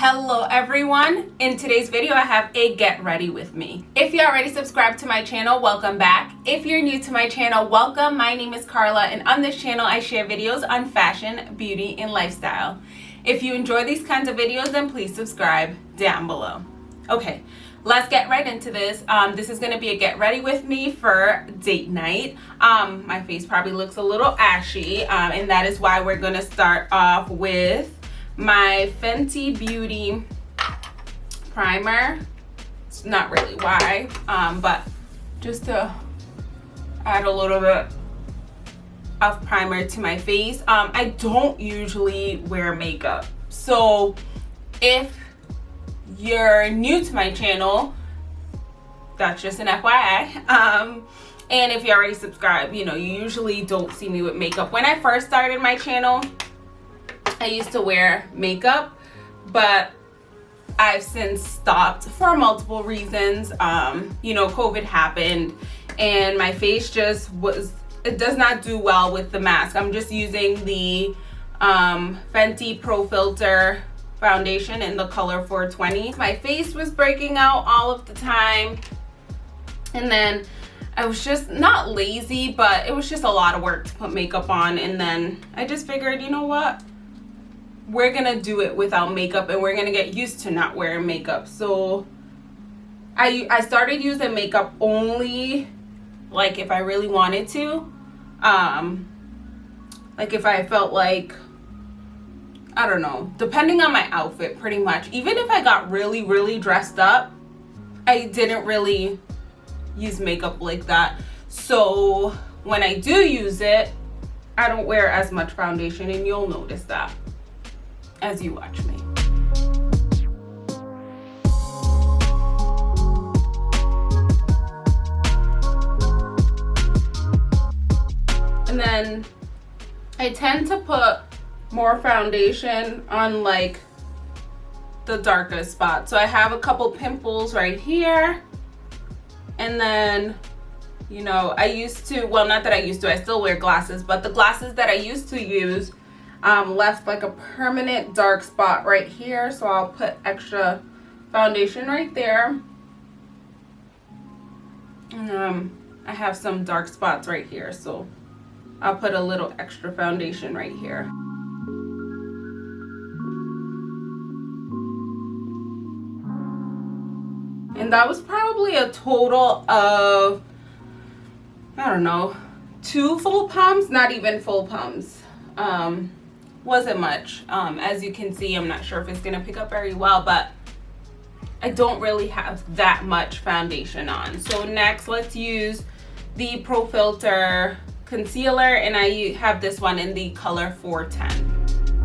Hello everyone! In today's video I have a get ready with me. If you already subscribed to my channel, welcome back. If you're new to my channel, welcome. My name is Carla and on this channel I share videos on fashion, beauty, and lifestyle. If you enjoy these kinds of videos then please subscribe down below. Okay, let's get right into this. Um, this is going to be a get ready with me for date night. Um, my face probably looks a little ashy um, and that is why we're going to start off with my Fenty Beauty primer. It's not really why, um, but just to add a little bit of primer to my face. Um, I don't usually wear makeup. So if you're new to my channel, that's just an FYI. Um, and if you already subscribed, you know, you usually don't see me with makeup. When I first started my channel, I used to wear makeup, but I've since stopped for multiple reasons. Um, you know, COVID happened and my face just was, it does not do well with the mask. I'm just using the um, Fenty Pro Filter foundation in the color 420. My face was breaking out all of the time. And then I was just not lazy, but it was just a lot of work to put makeup on. And then I just figured, you know what? We're gonna do it without makeup and we're gonna get used to not wearing makeup. So I, I started using makeup only like if I really wanted to. Um like if I felt like I don't know depending on my outfit pretty much. Even if I got really really dressed up I didn't really use makeup like that. So when I do use it I don't wear as much foundation and you'll notice that as you watch me. And then I tend to put more foundation on like the darkest spot. So I have a couple pimples right here. And then, you know, I used to, well, not that I used to, I still wear glasses, but the glasses that I used to use um, left like a permanent dark spot right here. So I'll put extra foundation right there. Um, I have some dark spots right here. So I'll put a little extra foundation right here. And that was probably a total of, I don't know, two full pumps, not even full pumps. Um, wasn't much. Um, as you can see i'm not sure if it's gonna pick up very well but i don't really have that much foundation on. So next let's use the pro filter concealer and i have this one in the color 410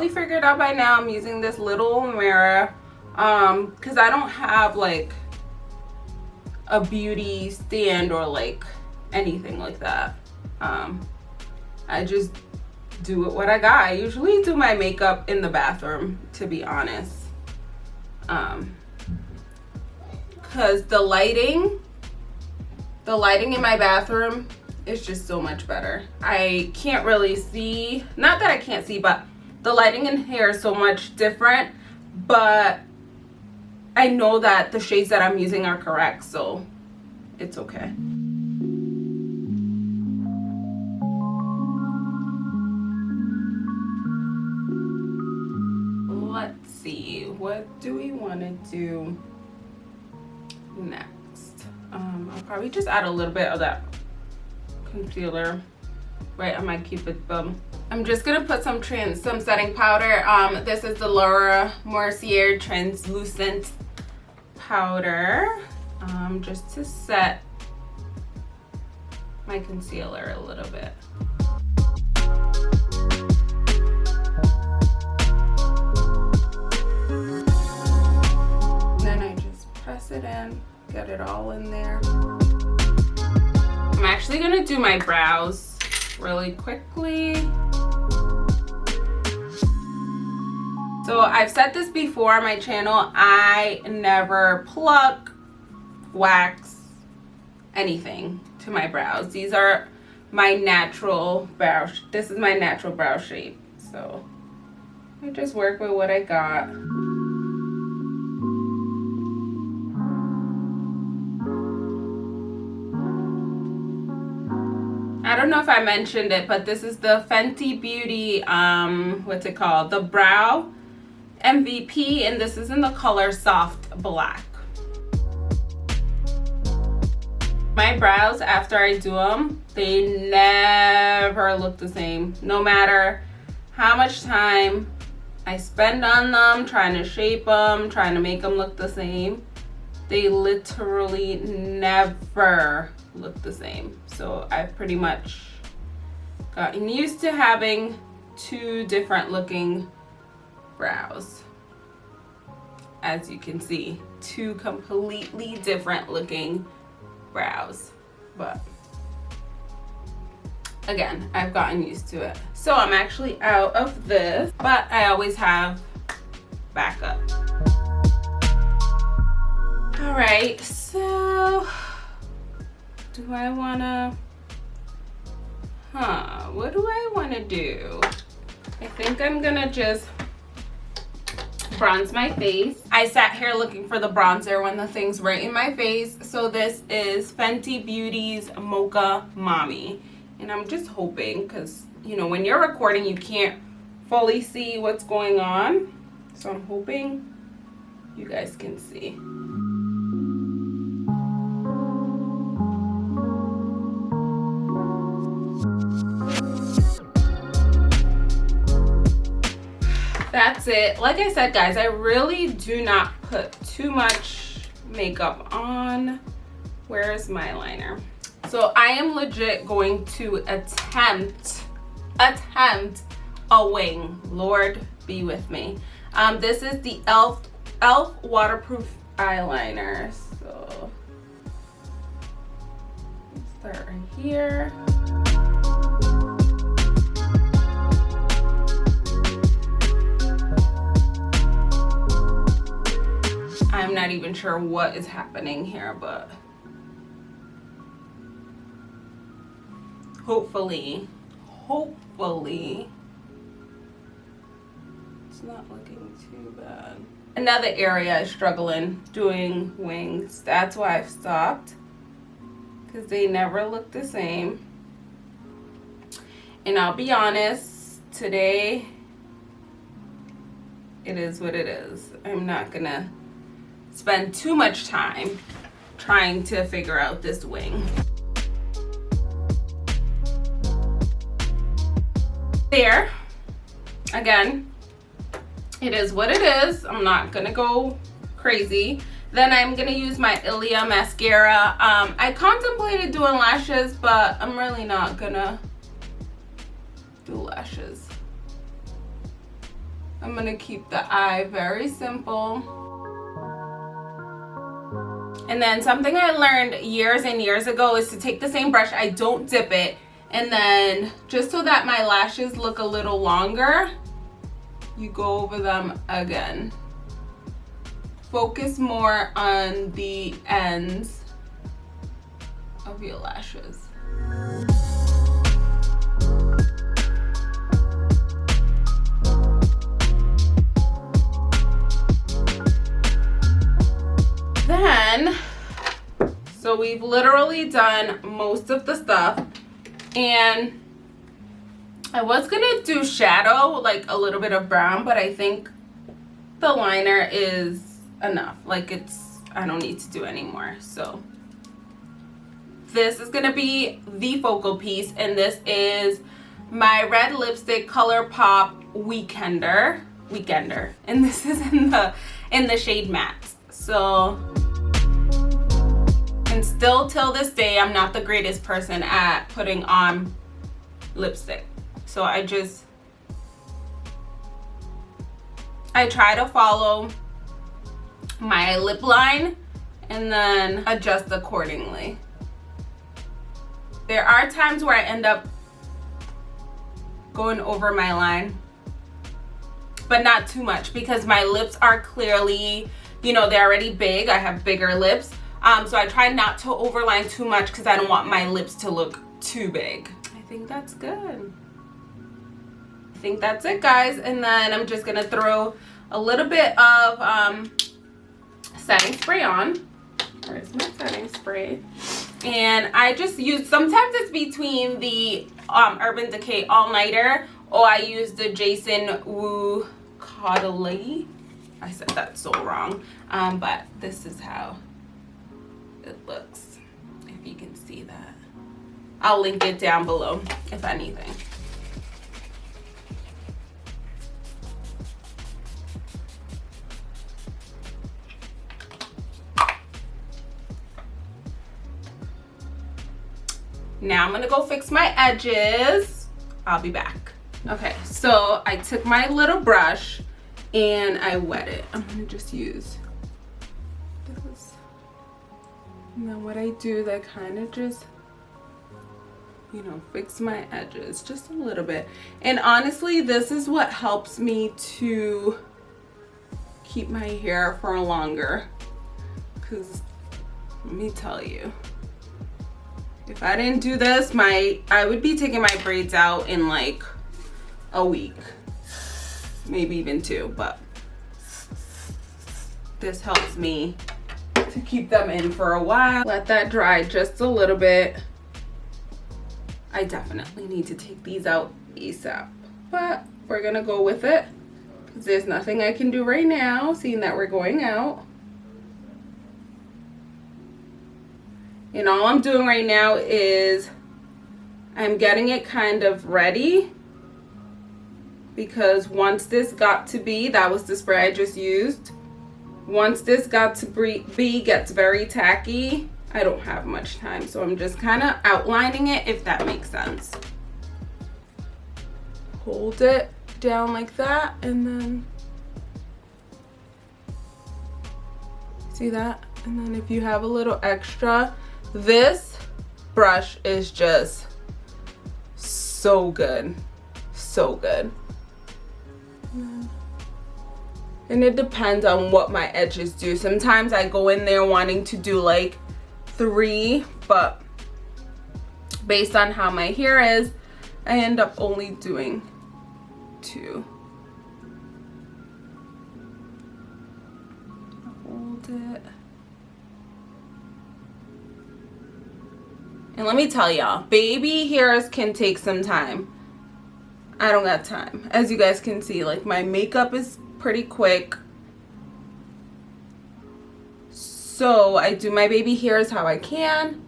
probably figured out by now I'm using this little mirror um because I don't have like a beauty stand or like anything like that. Um I just do it what I got. I usually do my makeup in the bathroom to be honest. Um because the lighting the lighting in my bathroom is just so much better. I can't really see not that I can't see but the lighting in here is so much different but I know that the shades that I'm using are correct so it's okay. Let's see what do we want to do next? Um, I'll probably just add a little bit of that concealer. Right on my cupid bum i'm just gonna put some trans some setting powder. Um this is the laura mercier translucent powder um just to set my concealer a little bit. Then i just press it in get it all in there. I'm actually gonna do my brows really quickly. So I've said this before on my channel, I never pluck, wax, anything to my brows. These are my natural brow, this is my natural brow shape. So I just work with what I got. I don't know if I mentioned it, but this is the Fenty Beauty, um, what's it called? The Brow MVP, and this is in the color Soft Black. My brows, after I do them, they never look the same. No matter how much time I spend on them, trying to shape them, trying to make them look the same, they literally never look the same. So I've pretty much gotten used to having two different looking brows. As you can see, two completely different looking brows. But again, I've gotten used to it. So I'm actually out of this, but I always have backup. All right, so do I wanna, huh, what do I wanna do? I think I'm gonna just bronze my face. I sat here looking for the bronzer when the thing's right in my face. So this is Fenty Beauty's Mocha Mami. And I'm just hoping, because, you know, when you're recording, you can't fully see what's going on. So I'm hoping you guys can see. It. Like i said guys i really do not put too much makeup on. Where's my liner? So i am legit going to attempt attempt a wing. Lord be with me. Um this is the elf elf waterproof eyeliner. So start right here not even sure what is happening here, but hopefully, hopefully, it's not looking too bad. Another area is struggling doing wings. That's why I've stopped because they never look the same. And I'll be honest, today it is what it is. I'm not gonna spend too much time trying to figure out this wing. There, again, it is what it is. I'm not gonna go crazy. Then I'm gonna use my Ilia mascara. Um, I contemplated doing lashes, but I'm really not gonna do lashes. I'm gonna keep the eye very simple. And then something I learned years and years ago is to take the same brush, I don't dip it, and then just so that my lashes look a little longer, you go over them again. Focus more on the ends of your lashes. So we've literally done most of the stuff. And I was gonna do shadow like a little bit of brown but I think the liner is enough. Like it's I don't need to do anymore so this is gonna be the focal piece and this is my red lipstick ColourPop weekender weekender. And this is in the in the shade matte. So and still till this day i'm not the greatest person at putting on lipstick so i just i try to follow my lip line and then adjust accordingly there are times where i end up going over my line but not too much because my lips are clearly, you know, they're already big. I have bigger lips. Um, so I try not to overline too much because I don't want my lips to look too big. I think that's good. I think that's it, guys. And then I'm just to throw a little bit of um, setting spray on. Where's my setting spray? And I just use, sometimes it's between the um, Urban Decay All Nighter or I use the Jason Wu Caudalie. I said that so wrong. Um, but this is how it looks, if you can see that. I'll link it down below, if anything. Now I'm gonna go fix my edges. I'll be back. Okay, so I took my little brush and I wet it. I'm gonna just use And then what I do is I kind of just, you know, fix my edges just a little bit. And honestly, this is what helps me to keep my hair for longer. Cause let me tell you, if I didn't do this, my I would be taking my braids out in like a week. Maybe even two, but this helps me to keep them in for a while. Let that dry just a little bit. I definitely need to take these out ASAP, but we're gonna go with it there's nothing I can do right now, seeing that we're going out. And all I'm doing right now is I'm getting it kind of ready because once this got to be, that was the spray I just used. Once this got to be, gets very tacky, I don't have much time. So I'm just kind of outlining it if that makes sense. Hold it down like that and then see that? And then if you have a little extra, this brush is just so good. So good. And it depends on what my edges do. Sometimes I go in there wanting to do like three, but based on how my hair is, I end up only doing two. Hold it. And let me tell y'all, baby hairs can take some time. I don't got time. As you guys can see, like my makeup is pretty quick. So I do my baby hairs how I can.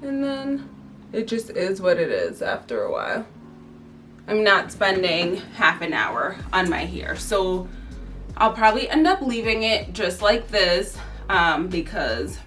And then it just is what it is after a while. I'm not spending half an hour on my hair. So I'll probably end up leaving it just like this um, because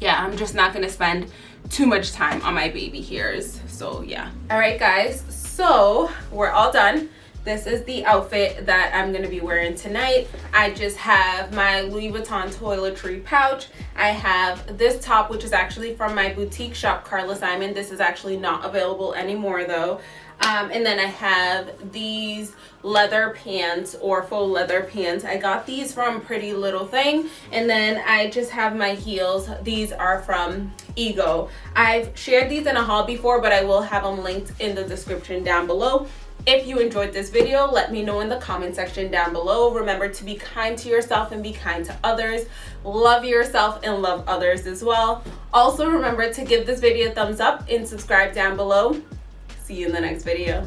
yeah, I'm just not gonna spend too much time on my baby hairs so yeah all right guys so we're all done this is the outfit that I'm going to be wearing tonight. I just have my Louis Vuitton toiletry pouch. I have this top, which is actually from my boutique shop, Carla Simon. This is actually not available anymore though. Um, and then I have these leather pants or faux leather pants. I got these from Pretty Little Thing. And then I just have my heels. These are from Ego. I've shared these in a haul before, but I will have them linked in the description down below. If you enjoyed this video, let me know in the comment section down below. Remember to be kind to yourself and be kind to others. Love yourself and love others as well. Also remember to give this video a thumbs up and subscribe down below. See you in the next video.